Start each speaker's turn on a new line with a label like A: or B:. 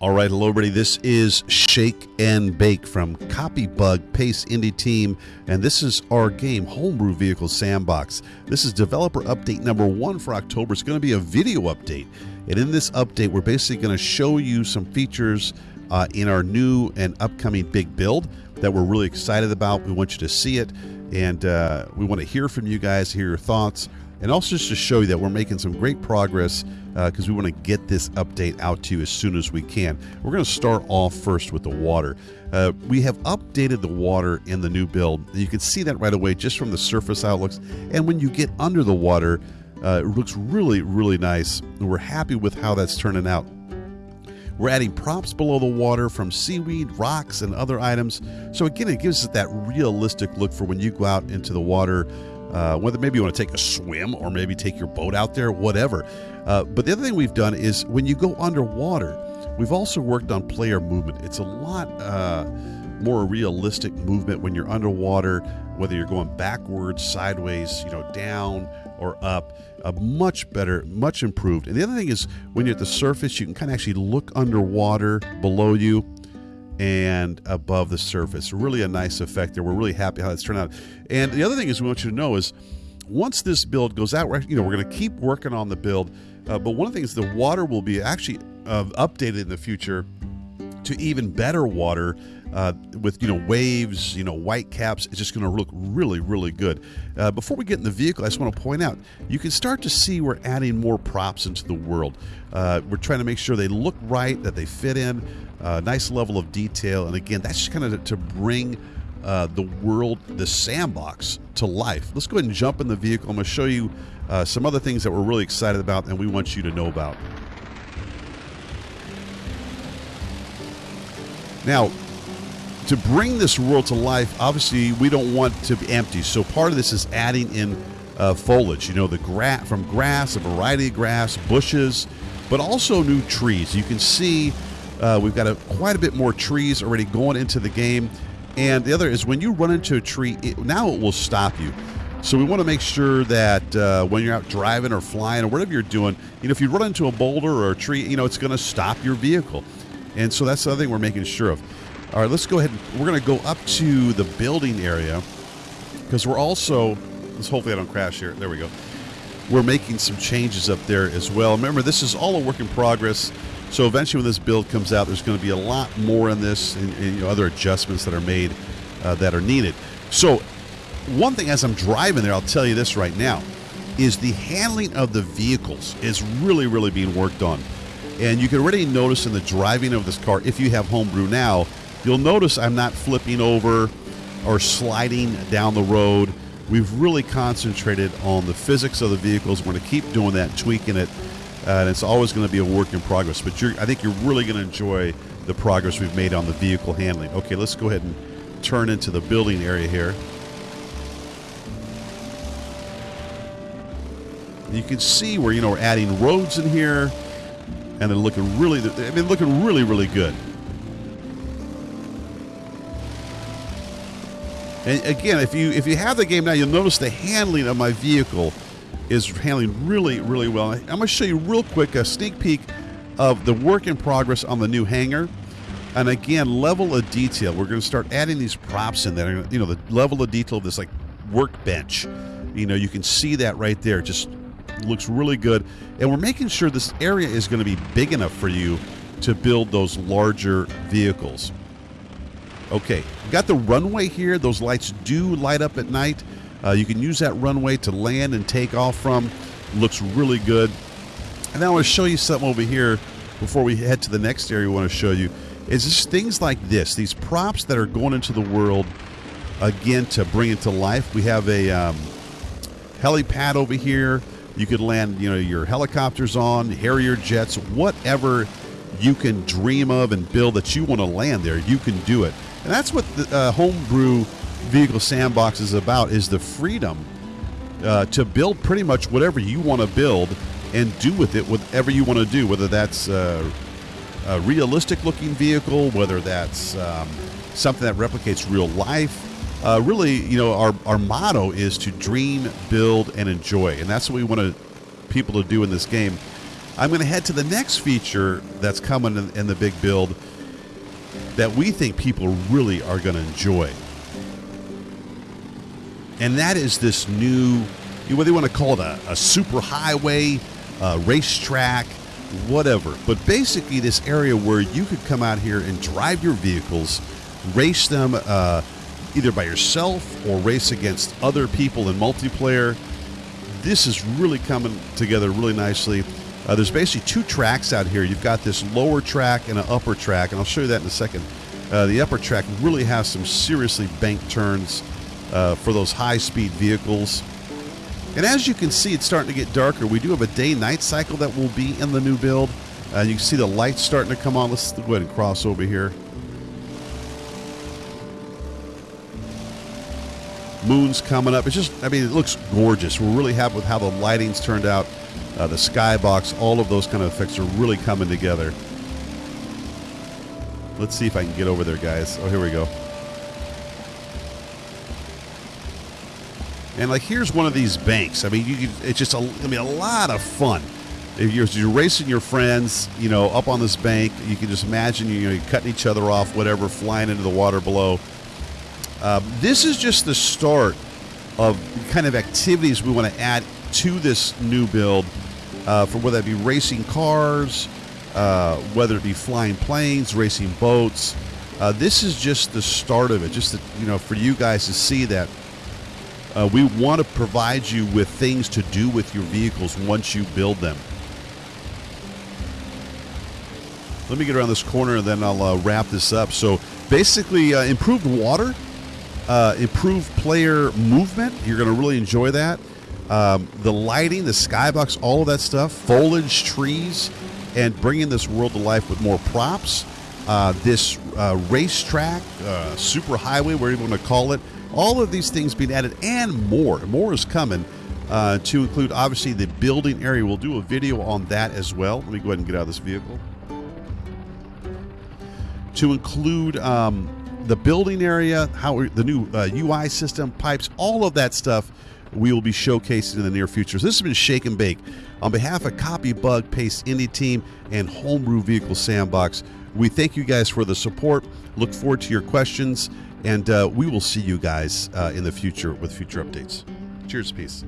A: All right, hello, everybody. This is Shake and Bake from Copybug Paste Indie Team, and this is our game, Homebrew Vehicle Sandbox. This is developer update number one for October. It's going to be a video update, and in this update, we're basically going to show you some features uh, in our new and upcoming big build that we're really excited about. We want you to see it, and uh, we want to hear from you guys, hear your thoughts and also just to show you that we're making some great progress because uh, we want to get this update out to you as soon as we can. We're going to start off first with the water. Uh, we have updated the water in the new build. You can see that right away just from the surface outlooks. And when you get under the water, uh, it looks really, really nice. And we're happy with how that's turning out. We're adding props below the water from seaweed, rocks, and other items. So again, it gives us that realistic look for when you go out into the water uh, whether maybe you want to take a swim or maybe take your boat out there, whatever. Uh, but the other thing we've done is when you go underwater, we've also worked on player movement. It's a lot uh, more realistic movement when you're underwater, whether you're going backwards, sideways, you know, down or up. A much better, much improved. And the other thing is when you're at the surface, you can kind of actually look underwater below you and above the surface. Really a nice effect there. We're really happy how it's turned out. And the other thing is we want you to know is once this build goes out, we're, you know, we're going to keep working on the build. Uh, but one of the things, the water will be actually uh, updated in the future to even better water uh, with you know waves, you know white caps. It's just going to look really, really good. Uh, before we get in the vehicle, I just want to point out you can start to see we're adding more props into the world. Uh, we're trying to make sure they look right, that they fit in, uh, nice level of detail, and again, that's just kind of to bring. Uh, the world, the sandbox to life. Let's go ahead and jump in the vehicle. I'm going to show you uh, some other things that we're really excited about and we want you to know about. Now, to bring this world to life, obviously we don't want to be empty. So part of this is adding in uh, foliage. You know, the grass from grass, a variety of grass, bushes, but also new trees. You can see uh, we've got a, quite a bit more trees already going into the game. And the other is when you run into a tree, it, now it will stop you. So we want to make sure that uh, when you're out driving or flying or whatever you're doing, you know, if you run into a boulder or a tree, you know, it's going to stop your vehicle. And so that's the other thing we're making sure of. All right, let's go ahead. We're going to go up to the building area because we're also. Let's hopefully I don't crash here. There we go. We're making some changes up there as well. Remember, this is all a work in progress. So eventually, when this build comes out, there's going to be a lot more in this and, and you know, other adjustments that are made uh, that are needed. So, one thing as I'm driving there, I'll tell you this right now, is the handling of the vehicles is really, really being worked on. And you can already notice in the driving of this car, if you have homebrew now, you'll notice I'm not flipping over or sliding down the road. We've really concentrated on the physics of the vehicles. We're going to keep doing that, tweaking it, uh, and it's always going to be a work in progress. But I think you're really going to enjoy the progress we've made on the vehicle handling. Okay, let's go ahead and turn into the building area here. You can see where you know we're adding roads in here and they're looking really, I mean, looking really, really good. And again, if you if you have the game now, you'll notice the handling of my vehicle is handling really, really well. I'm going to show you real quick a sneak peek of the work in progress on the new hangar. And again, level of detail. We're going to start adding these props in there. You know, the level of detail of this like workbench. You know, you can see that right there. Just looks really good. And we're making sure this area is going to be big enough for you to build those larger vehicles. Okay, got the runway here. Those lights do light up at night. Uh, you can use that runway to land and take off from. Looks really good. And I want to show you something over here before we head to the next area we want to show you. Is just things like this, these props that are going into the world again to bring it to life. We have a um, helipad over here you could land, you know, your helicopters on, Harrier jets, whatever you can dream of and build that you want to land there, you can do it. And that's what the uh, homebrew vehicle sandbox is about: is the freedom uh, to build pretty much whatever you want to build and do with it whatever you want to do, whether that's uh, a realistic looking vehicle, whether that's um, something that replicates real life, uh, really, you know, our, our motto is to dream, build, and enjoy, and that's what we want to, people to do in this game. I'm going to head to the next feature that's coming in, in the big build that we think people really are going to enjoy. And that is this new, what they want to call it, a, a super highway, a racetrack, whatever. But basically, this area where you could come out here and drive your vehicles, race them uh, either by yourself or race against other people in multiplayer. This is really coming together really nicely. Uh, there's basically two tracks out here. You've got this lower track and an upper track, and I'll show you that in a second. Uh, the upper track really has some seriously banked turns uh, for those high speed vehicles. And as you can see, it's starting to get darker. We do have a day night cycle that will be in the new build. Uh, you can see the lights starting to come on. Let's go ahead and cross over here. Moon's coming up. It's just, I mean, it looks gorgeous. We're really happy with how the lighting's turned out. Uh, the skybox, all of those kind of effects are really coming together. Let's see if I can get over there, guys. Oh, here we go. And like, here's one of these banks. I mean, you it's just a, I mean, a lot of fun. If you're, you're racing your friends, you know, up on this bank, you can just imagine you know you're cutting each other off, whatever, flying into the water below. Um, this is just the start of kind of activities we want to add to this new build, uh, for whether it be racing cars, uh, whether it be flying planes, racing boats. Uh, this is just the start of it. Just to, you know, for you guys to see that uh, we want to provide you with things to do with your vehicles once you build them. Let me get around this corner and then I'll uh, wrap this up. So basically, uh, improved water uh, improved player movement. You're going to really enjoy that. Um, the lighting, the skybox, all of that stuff, foliage, trees, and bringing this world to life with more props. Uh, this uh, racetrack, uh, super highway, whatever you want to call it, all of these things being added and more. More is coming uh, to include, obviously, the building area. We'll do a video on that as well. Let me go ahead and get out of this vehicle. To include um, the building area, how the new uh, UI system, pipes, all of that stuff we will be showcasing in the near future. So this has been Shake and Bake. On behalf of Copy Bug, Paste Indie Team, and Homebrew Vehicle Sandbox, we thank you guys for the support. Look forward to your questions, and uh, we will see you guys uh, in the future with future updates. Cheers, peace.